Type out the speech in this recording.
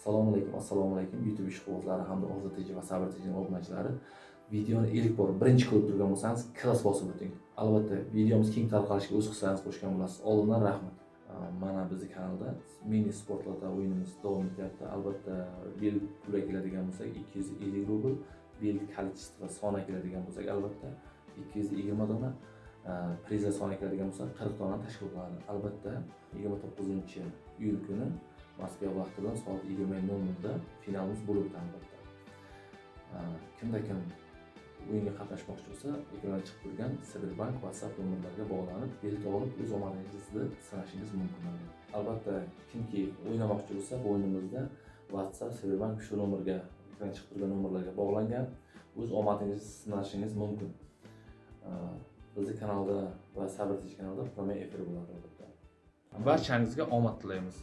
assalomu alaykum assalomu alaykum. Youtube ishqibozlari hamda ozod tj va sabr tjni obunachilari videoni ilk bor birinchi ko'rib turgan bo'lsangiz klass bosib o'ting. Albatta videomiz keng tarqalishiga o'z hissangizni qo'shgan bo'lasiz. Oldindan rahmat. Mana bizni kanalda mini sportlarda o'yinimiz davom etyapti. Albatta bel puli keladigan bo'lsak ikki yuz ellik rubl bel количество sona keladigan bo'lsak albatta ikki yuz yigirma dona priza soni keladigan bo'lsa qirq donani tashkil qiladi. Albatta yigirma to'qqizinchi iyul kuni moskva vaqti bilan soat yigirma nol nolda finalimiz bo'lib o'tadi albatta. Kimda kim o'yinga qatnashmoqchi bo'lsa ekranda chiqib turgan Siberbank WhatsApp nomerlariga bog'lanib bilet olib o'z omadingizni sinashingiz mumkin albatta kimki o'ynamoqchi bo'lsa bu o'yinimizda WhatsApp Siberbank shu nomerga ekranda chiqib turgan nomerlarga bog'langan o'z omadingizni sinashingiz mumkin. Bizni kanalda va sabr kanalda promey efir bo'ladi albatta. Barchangizga omad tilaymiz.